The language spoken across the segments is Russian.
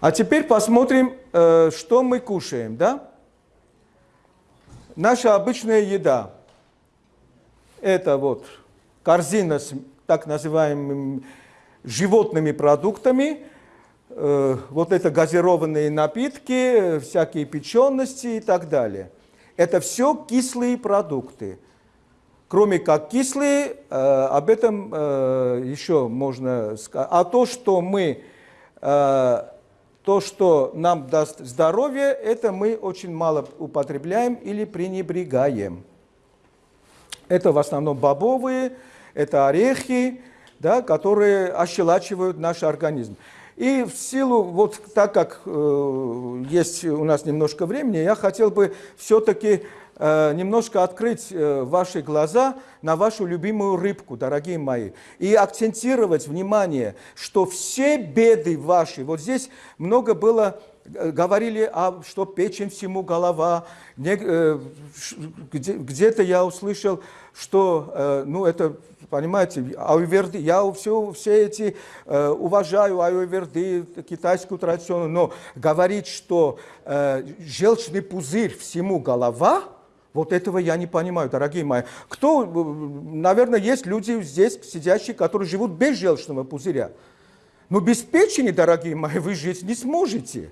А теперь посмотрим, э, что мы кушаем, да? Наша обычная еда. Это вот корзина с так называемыми животными продуктами, э, вот это газированные напитки, всякие печености и так далее. Это все кислые продукты. Кроме как кислые, э, об этом еще можно сказать. А то, что мы то, что нам даст здоровье, это мы очень мало употребляем или пренебрегаем. Это в основном бобовые, это орехи, да, которые ощелачивают наш организм. И в силу, вот так как э, есть у нас немножко времени, я хотел бы все-таки немножко открыть э, ваши глаза на вашу любимую рыбку, дорогие мои, и акцентировать внимание, что все беды ваши, вот здесь много было э, говорили, а, что печень всему голова. Где-то я услышал, что, ну, это, понимаете, аюверды, я все, все эти уважаю аюверды, китайскую традицию, но говорить, что желчный пузырь всему голова – вот этого я не понимаю, дорогие мои. Кто, наверное, есть люди здесь сидящие, которые живут без желчного пузыря. Но без печени, дорогие мои, вы жить не сможете.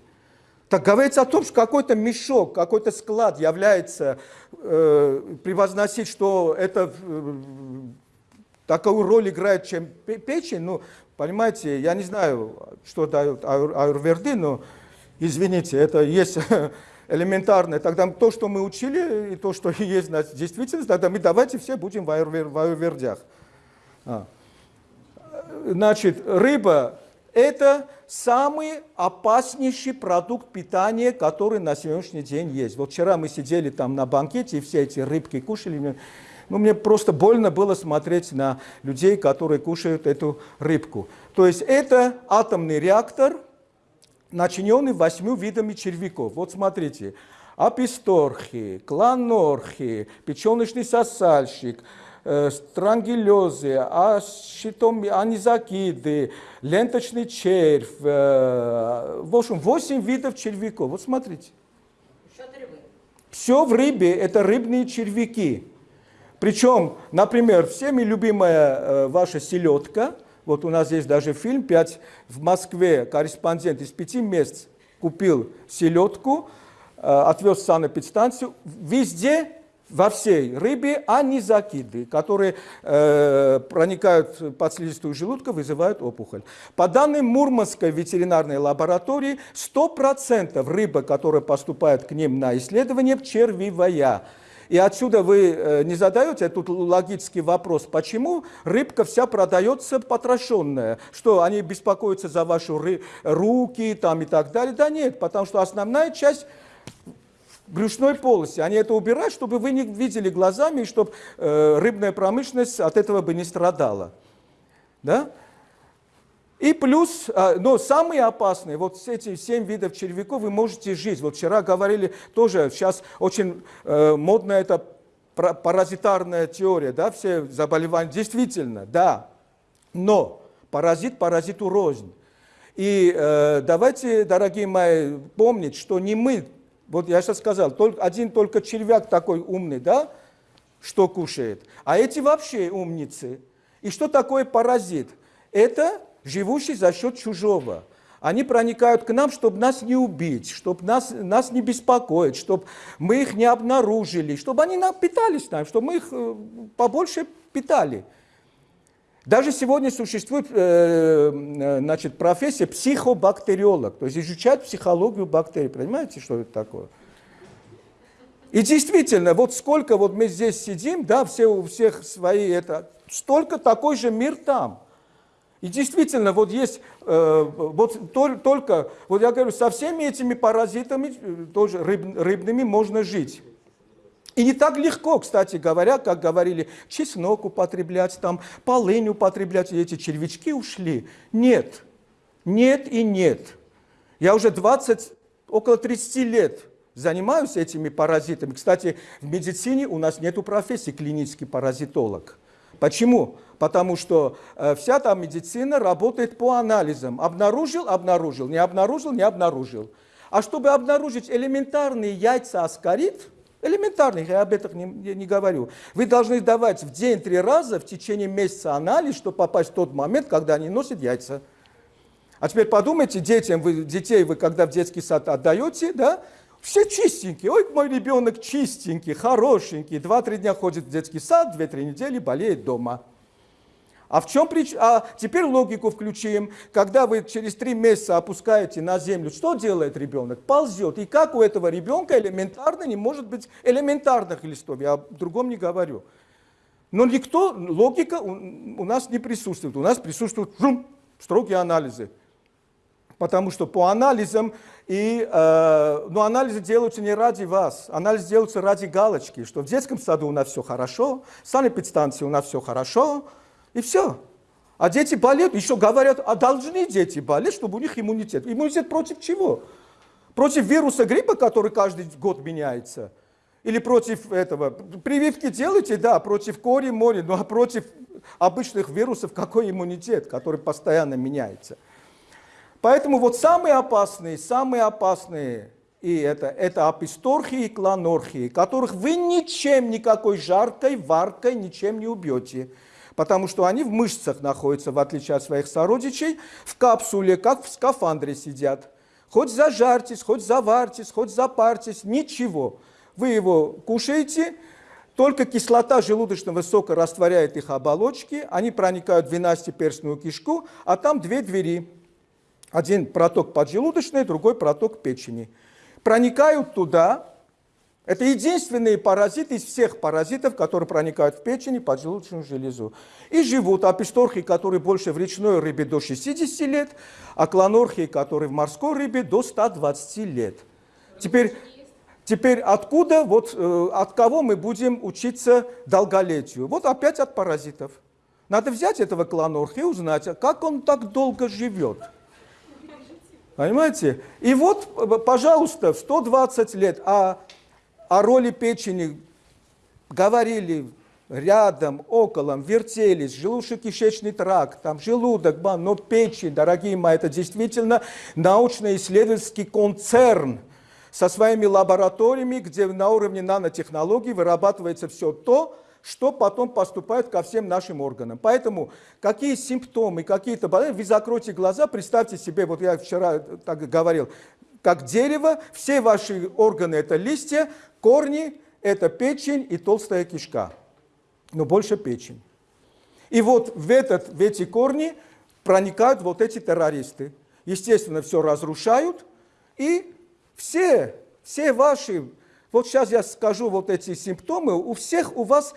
Так говорится о том, что какой-то мешок, какой-то склад является, э, превозносить, что это э, такую роль играет, чем печень. Ну, понимаете, я не знаю, что дают аюрверды, но, извините, это есть элементарное, тогда то, что мы учили, и то, что есть на действительность, тогда мы давайте все будем в аюрвердях. А. Значит, рыба – это самый опаснейший продукт питания, который на сегодняшний день есть. Вот вчера мы сидели там на банкете, и все эти рыбки кушали. Ну, мне просто больно было смотреть на людей, которые кушают эту рыбку. То есть это атомный реактор – начиненный восьмью видами червяков. Вот смотрите, аписторхи, кланорхи, печеночный сосальщик, э, странгелезы, ащитом, анизакиды, ленточный червь. Э, в общем, восемь видов червяков. Вот смотрите. Все в рыбе – это рыбные червяки. Причем, например, всеми любимая э, ваша селедка – вот у нас есть даже фильм, 5 в Москве, корреспондент из пяти мест купил селедку, э, отвез в санэпидстанцию. Везде, во всей рыбе анизакиды, которые э, проникают под слизистую желудка, вызывают опухоль. По данным Мурманской ветеринарной лаборатории, 100% рыба, которая поступает к ним на исследование, червивая. И отсюда вы э, не задаете тут логический вопрос, почему рыбка вся продается потрошенная? Что, они беспокоятся за ваши руки там, и так далее? Да нет, потому что основная часть брюшной полости. Они это убирают, чтобы вы не видели глазами, и чтобы э, рыбная промышленность от этого бы не страдала. Да? И плюс, а, но самые опасные, вот эти семь видов червяков вы можете жить. Вот вчера говорили тоже, сейчас очень э, модная эта паразитарная теория, да, все заболевания. Действительно, да, но паразит паразиту рознь. И э, давайте, дорогие мои, помнить, что не мы, вот я сейчас сказал, только, один только червяк такой умный, да, что кушает, а эти вообще умницы. И что такое паразит? Это живущий за счет чужого. Они проникают к нам, чтобы нас не убить, чтобы нас, нас не беспокоить, чтобы мы их не обнаружили, чтобы они нам питались нам, чтобы мы их э, побольше питали. Даже сегодня существует э, э, значит, профессия психобактериолог, то есть изучать психологию бактерий. Понимаете, что это такое? И действительно, вот сколько вот мы здесь сидим, да, все у всех свои, это, столько такой же мир там. И действительно, вот есть, э, вот только, вот я говорю, со всеми этими паразитами, э, тоже рыб, рыбными, можно жить. И не так легко, кстати говоря, как говорили, чеснок употреблять, там, полынь употреблять, и эти червячки ушли. Нет, нет и нет. Я уже 20, около 30 лет занимаюсь этими паразитами. Кстати, в медицине у нас нет профессии клинический паразитолог. Почему? Потому что э, вся там медицина работает по анализам. Обнаружил, обнаружил, не обнаружил, не обнаружил. А чтобы обнаружить элементарные яйца аскарит, элементарных, я об этом не, не говорю, вы должны давать в день три раза в течение месяца анализ, чтобы попасть в тот момент, когда они носят яйца. А теперь подумайте, детям, вы, детей вы когда в детский сад отдаете, да, все чистенькие. Ой, мой ребенок чистенький, хорошенький. Два-три дня ходит в детский сад, две-три недели болеет дома. А в чем причина? А теперь логику включим. Когда вы через три месяца опускаете на землю, что делает ребенок? Ползет. И как у этого ребенка элементарно не может быть элементарных листов? Я о другом не говорю. Но никто, логика у, нас не присутствует. У нас присутствуют жум, строгие анализы. Потому что по анализам, и, э, но анализы делаются не ради вас, анализы делаются ради галочки, что в детском саду у нас все хорошо, в санэпидстанции у нас все хорошо, и все. А дети болеют, еще говорят, а должны дети болеть, чтобы у них иммунитет. Иммунитет против чего? Против вируса гриппа, который каждый год меняется? Или против этого? Прививки делайте, да, против кори, мори, ну а против обычных вирусов какой иммунитет, который постоянно меняется? Поэтому вот самые опасные, самые опасные, и это, это аписторхии и кланорхии, которых вы ничем, никакой жаркой, варкой, ничем не убьете потому что они в мышцах находятся, в отличие от своих сородичей, в капсуле, как в скафандре сидят. Хоть зажарьтесь, хоть заварьтесь, хоть запарьтесь, ничего. Вы его кушаете, только кислота желудочного сока растворяет их оболочки, они проникают в двенадцатиперстную кишку, а там две двери. Один проток поджелудочный, другой проток печени. Проникают туда, это единственные паразиты из всех паразитов, которые проникают в печень и поджелудочную железу. И живут аписторхи, которые больше в речной рыбе до 60 лет, а клонорхи, которые в морской рыбе до 120 лет. Теперь, теперь откуда, вот, э, от кого мы будем учиться долголетию? Вот опять от паразитов. Надо взять этого клонорха и узнать, а как он так долго живет. Понимаете? И вот, пожалуйста, в 120 лет, а о роли печени говорили рядом, около, вертелись, желудочно-кишечный тракт, там желудок, но печень, дорогие мои, это действительно научно-исследовательский концерн со своими лабораториями, где на уровне нанотехнологий вырабатывается все то, что потом поступает ко всем нашим органам. Поэтому какие симптомы, какие-то болезни, вы закройте глаза, представьте себе, вот я вчера так говорил, как дерево, все ваши органы – это листья, корни – это печень и толстая кишка, но больше печень. И вот в, этот, в эти корни проникают вот эти террористы. Естественно, все разрушают, и все, все ваши, вот сейчас я скажу вот эти симптомы, у всех у вас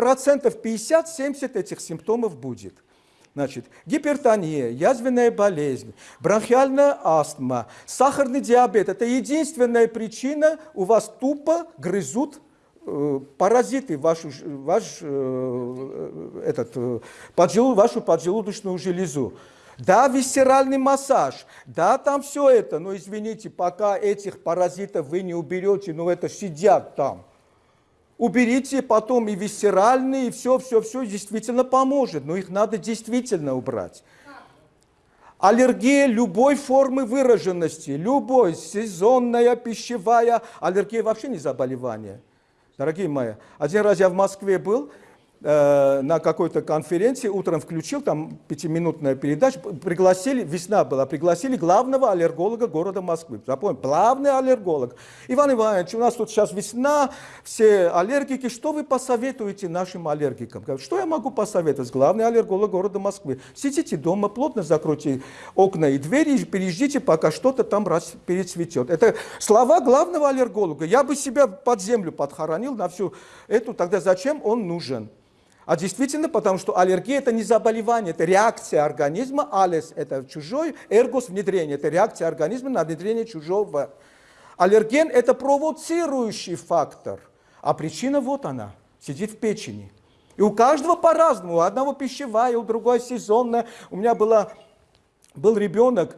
процентов 50-70 этих симптомов будет – Значит, гипертония, язвенная болезнь, бронхиальная астма, сахарный диабет – это единственная причина, у вас тупо грызут э, паразиты вашу, ваш, э, этот, э, вашу поджелудочную железу. Да, висцеральный массаж, да, там все это, но извините, пока этих паразитов вы не уберете, ну это сидят там уберите потом и висцеральные, и все, все, все действительно поможет, но их надо действительно убрать. Аллергия любой формы выраженности, любой, сезонная, пищевая, аллергия вообще не заболевание. Дорогие мои, один раз я в Москве был, на какой-то конференции, утром включил, там пятиминутная передача, пригласили, весна была, пригласили главного аллерголога города Москвы. Запомните, главный аллерголог. Иван Иванович, у нас тут сейчас весна, все аллергики, что вы посоветуете нашим аллергикам? Что я могу посоветовать? Главный аллерголог города Москвы. Сидите дома, плотно закройте окна и двери, и переждите, пока что-то там раз перецветет. Это слова главного аллерголога. Я бы себя под землю подхоронил на всю эту, тогда зачем он нужен? А действительно, потому что аллергия – это не заболевание, это реакция организма, алес – это чужой, эргос – внедрение, это реакция организма на внедрение чужого. Аллерген – это провоцирующий фактор, а причина вот она, сидит в печени. И у каждого по-разному, у одного пищевая, у другого сезонная. У меня была, был ребенок,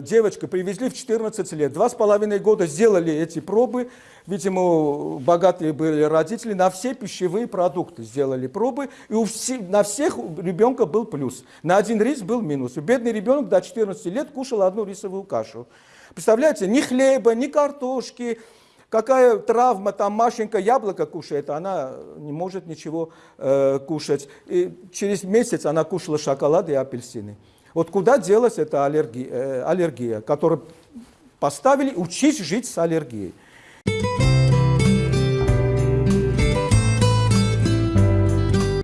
девочка привезли в 14 лет, два с половиной года сделали эти пробы, видимо, богатые были родители, на все пищевые продукты сделали пробы, и у все, на всех у ребенка был плюс, на один рис был минус. Бедный ребенок до 14 лет кушал одну рисовую кашу. Представляете, ни хлеба, ни картошки, какая травма, там Машенька яблоко кушает, она не может ничего э, кушать. И через месяц она кушала шоколад и апельсины. Вот куда делась эта аллергия, э, аллергия которую поставили учить жить с аллергией.